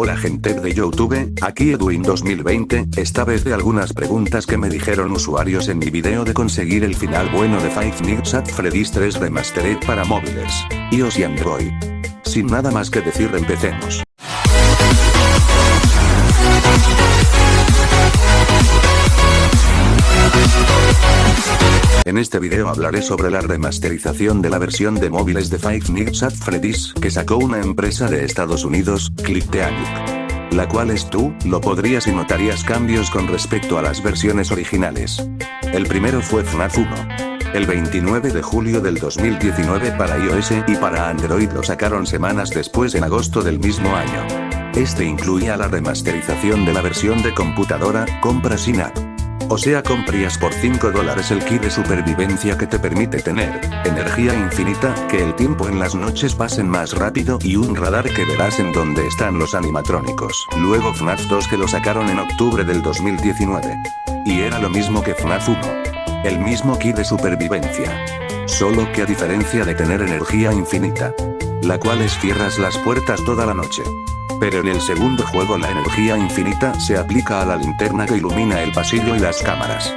Hola gente de Youtube, aquí Edwin 2020, esta vez de algunas preguntas que me dijeron usuarios en mi video de conseguir el final bueno de Five Nights at Freddy's 3 Remastered para móviles, iOS y Android. Sin nada más que decir empecemos. En este video hablaré sobre la remasterización de la versión de móviles de Five Nights at Freddy's que sacó una empresa de Estados Unidos, ClickTeanic. La cual es tú, lo podrías y notarías cambios con respecto a las versiones originales. El primero fue FNAF 1. El 29 de julio del 2019 para iOS y para Android lo sacaron semanas después en agosto del mismo año. Este incluía la remasterización de la versión de computadora, compra sin app. O sea comprías por 5 dólares el kit de supervivencia que te permite tener, energía infinita, que el tiempo en las noches pasen más rápido y un radar que verás en donde están los animatrónicos. Luego FNAF 2 que lo sacaron en octubre del 2019. Y era lo mismo que FNAF 1. El mismo kit de supervivencia. Solo que a diferencia de tener energía infinita, la cual es cierras las puertas toda la noche. Pero en el segundo juego la energía infinita se aplica a la linterna que ilumina el pasillo y las cámaras.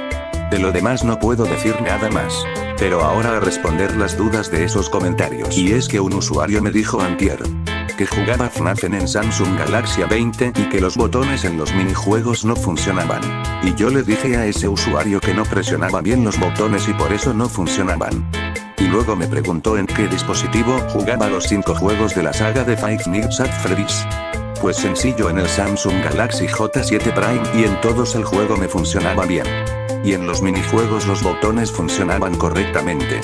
De lo demás no puedo decir nada más. Pero ahora a responder las dudas de esos comentarios. Y es que un usuario me dijo antier que jugaba FNAF en Samsung Galaxy 20 y que los botones en los minijuegos no funcionaban. Y yo le dije a ese usuario que no presionaba bien los botones y por eso no funcionaban. Y luego me preguntó en qué dispositivo jugaba los 5 juegos de la saga de Five Nights at Freddy's. Pues sencillo en el Samsung Galaxy J7 Prime y en todos el juego me funcionaba bien. Y en los minijuegos los botones funcionaban correctamente.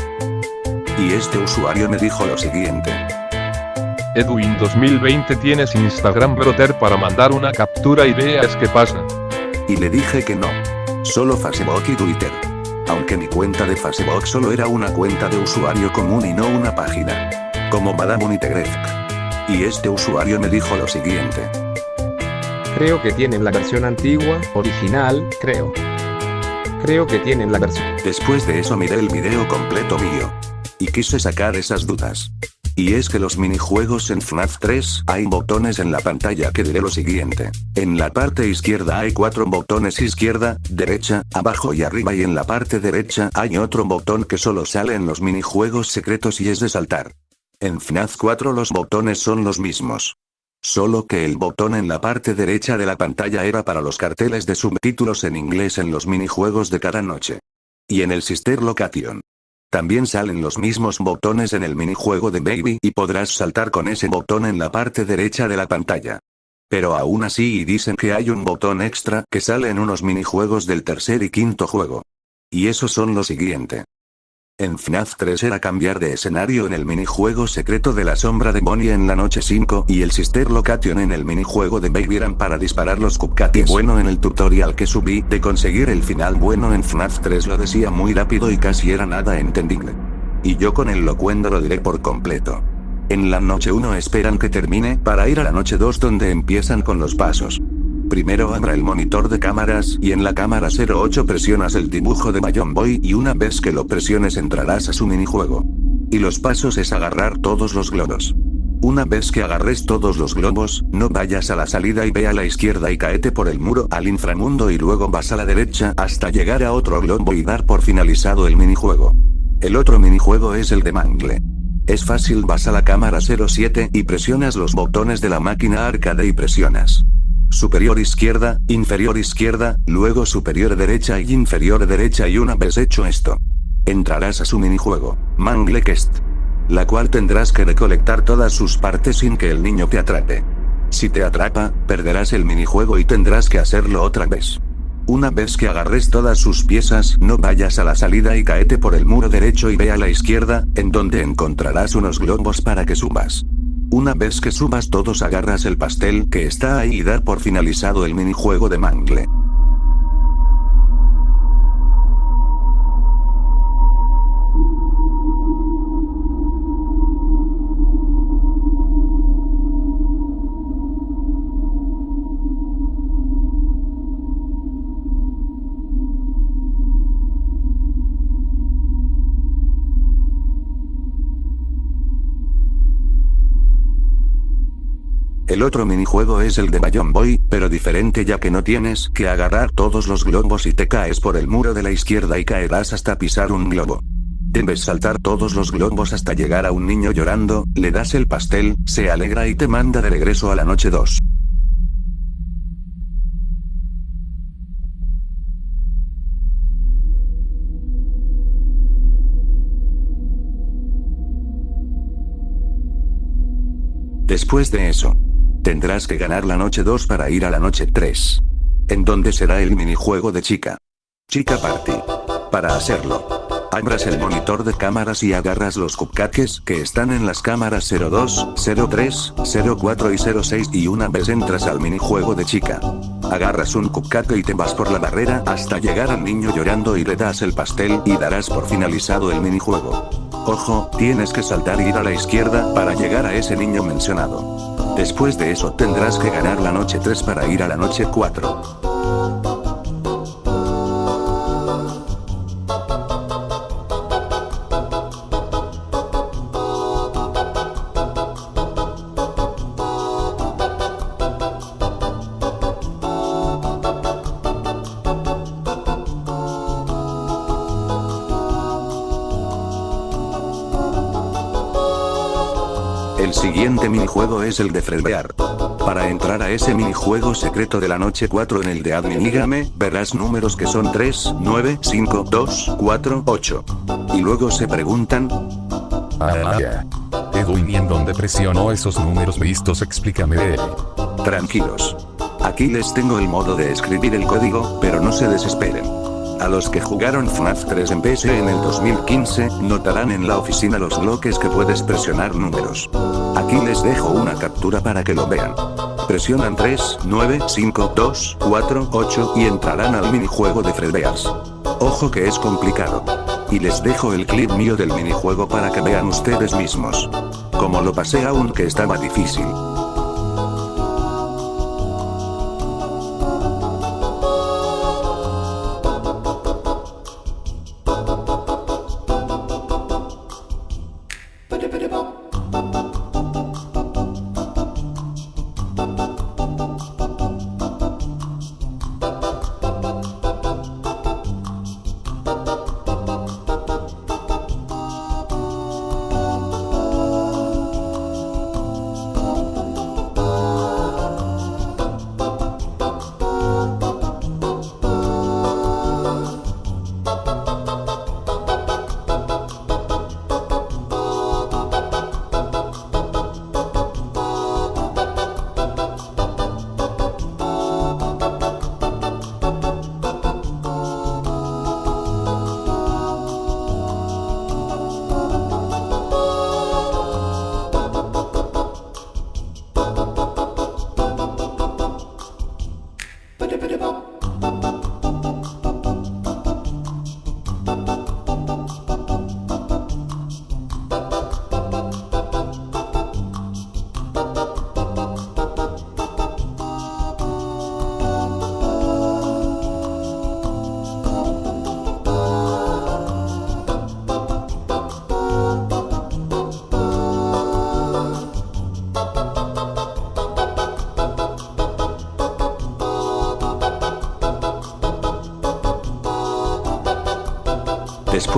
Y este usuario me dijo lo siguiente. Edwin 2020 tienes Instagram brother para mandar una captura y veas qué pasa. Y le dije que no. Solo Facebook y Twitter. Aunque mi cuenta de Facebook solo era una cuenta de usuario común y no una página. Como Madame Unitegrefk. Y este usuario me dijo lo siguiente. Creo que tienen la versión antigua, original, creo. Creo que tienen la versión. Después de eso miré el video completo mío. Y quise sacar esas dudas. Y es que los minijuegos en FNAF 3 hay botones en la pantalla que diré lo siguiente. En la parte izquierda hay cuatro botones izquierda, derecha, abajo y arriba y en la parte derecha hay otro botón que solo sale en los minijuegos secretos y es de saltar. En FNAF 4 los botones son los mismos. Solo que el botón en la parte derecha de la pantalla era para los carteles de subtítulos en inglés en los minijuegos de cada noche. Y en el Sister Location. También salen los mismos botones en el minijuego de Baby y podrás saltar con ese botón en la parte derecha de la pantalla. Pero aún así dicen que hay un botón extra que sale en unos minijuegos del tercer y quinto juego. Y esos son lo siguiente. En FNAF 3 era cambiar de escenario en el minijuego secreto de la sombra de Bonnie en la noche 5 y el Sister Location en el minijuego de Baby eran para disparar los cupcakes. Bueno en el tutorial que subí de conseguir el final bueno en FNAF 3 lo decía muy rápido y casi era nada entendible. Y yo con el locuendo lo diré por completo. En la noche 1 esperan que termine para ir a la noche 2 donde empiezan con los pasos. Primero abra el monitor de cámaras y en la cámara 08 presionas el dibujo de Bayon Boy y una vez que lo presiones entrarás a su minijuego. Y los pasos es agarrar todos los globos. Una vez que agarres todos los globos, no vayas a la salida y ve a la izquierda y caete por el muro al inframundo y luego vas a la derecha hasta llegar a otro globo y dar por finalizado el minijuego. El otro minijuego es el de Mangle. Es fácil vas a la cámara 07 y presionas los botones de la máquina arcade y presionas superior izquierda, inferior izquierda, luego superior derecha y inferior derecha y una vez hecho esto, entrarás a su minijuego, Mangle Quest. La cual tendrás que recolectar todas sus partes sin que el niño te atrape. Si te atrapa, perderás el minijuego y tendrás que hacerlo otra vez. Una vez que agarres todas sus piezas, no vayas a la salida y caete por el muro derecho y ve a la izquierda, en donde encontrarás unos globos para que subas. Una vez que subas todos agarras el pastel que está ahí y dar por finalizado el minijuego de Mangle. El otro minijuego es el de Bayon Boy, pero diferente ya que no tienes que agarrar todos los globos y te caes por el muro de la izquierda y caerás hasta pisar un globo. Debes saltar todos los globos hasta llegar a un niño llorando, le das el pastel, se alegra y te manda de regreso a la noche 2. Después de eso, tendrás que ganar la noche 2 para ir a la noche 3. En donde será el minijuego de chica. Chica Party. Para hacerlo, abras el monitor de cámaras y agarras los cupcakes que están en las cámaras 02, 03, 04 y 06 y una vez entras al minijuego de chica. Agarras un cupcake y te vas por la barrera hasta llegar al niño llorando y le das el pastel y darás por finalizado el minijuego. Ojo, tienes que saltar y ir a la izquierda para llegar a ese niño mencionado. Después de eso tendrás que ganar la noche 3 para ir a la noche 4. Siguiente minijuego es el de Fredbear. Para entrar a ese minijuego secreto de la noche 4 en el de Adminígame, verás números que son 3, 9, 5, 2, 4, 8. Y luego se preguntan... Ah, ya. Edwin, ¿y en dónde presionó esos números vistos? Explícame de él. Tranquilos. Aquí les tengo el modo de escribir el código, pero no se desesperen. A los que jugaron FNAF 3 en PS en el 2015, notarán en la oficina los bloques que puedes presionar números. Aquí les dejo una captura para que lo vean. Presionan 3, 9, 5, 2, 4, 8 y entrarán al minijuego de Fredbears. Ojo que es complicado. Y les dejo el clip mío del minijuego para que vean ustedes mismos. Como lo pasé aunque estaba difícil.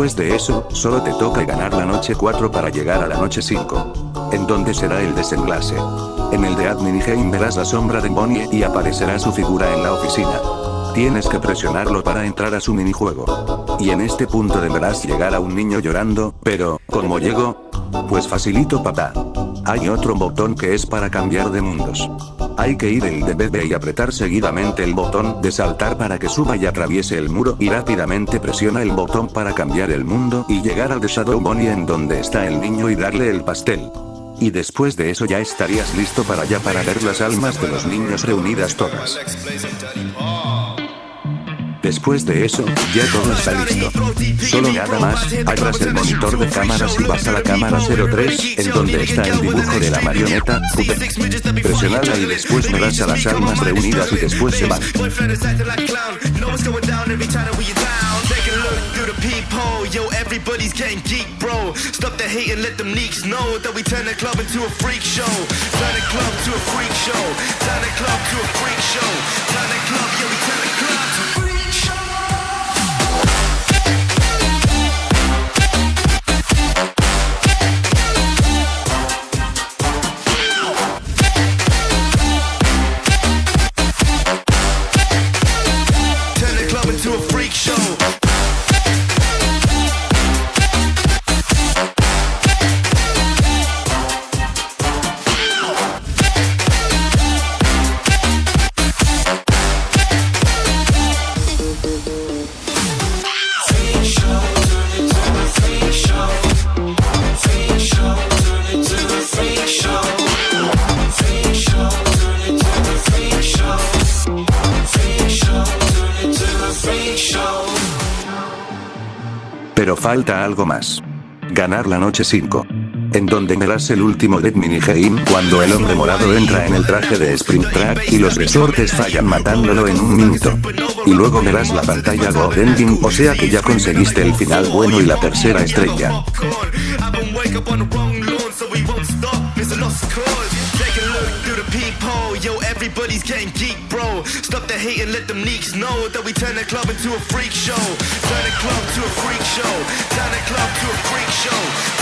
Después de eso, solo te toca ganar la noche 4 para llegar a la noche 5. En donde será el desenlace. En el de Admin Game verás la sombra de Bonnie y aparecerá su figura en la oficina. Tienes que presionarlo para entrar a su minijuego. Y en este punto deberás llegar a un niño llorando, pero, ¿cómo llego? Pues facilito papá. Hay otro botón que es para cambiar de mundos. Hay que ir el de bebé y apretar seguidamente el botón de saltar para que suba y atraviese el muro y rápidamente presiona el botón para cambiar el mundo y llegar al de Shadow Bonnie en donde está el niño y darle el pastel. Y después de eso ya estarías listo para allá para ver las almas de los niños reunidas todas. Después de eso, ya todo está listo. Solo nada más, abras el monitor de cámaras y vas a la cámara 03, en donde está el dibujo de la marioneta. Presionala y después verás a las almas reunidas y después se van. that turn the Pero falta algo más. Ganar la noche 5. En donde verás el último Dead Minigame cuando el hombre morado entra en el traje de Sprint Track y los resortes fallan matándolo en un minuto. Y luego verás la pantalla Gold Ending o sea que ya conseguiste el final bueno y la tercera estrella. Through the peephole. Yo, everybody's getting geek, bro. Stop the hate and let them neeks know that we turn the club into a freak show. Turn the club to a freak show. Turn the club to a freak show.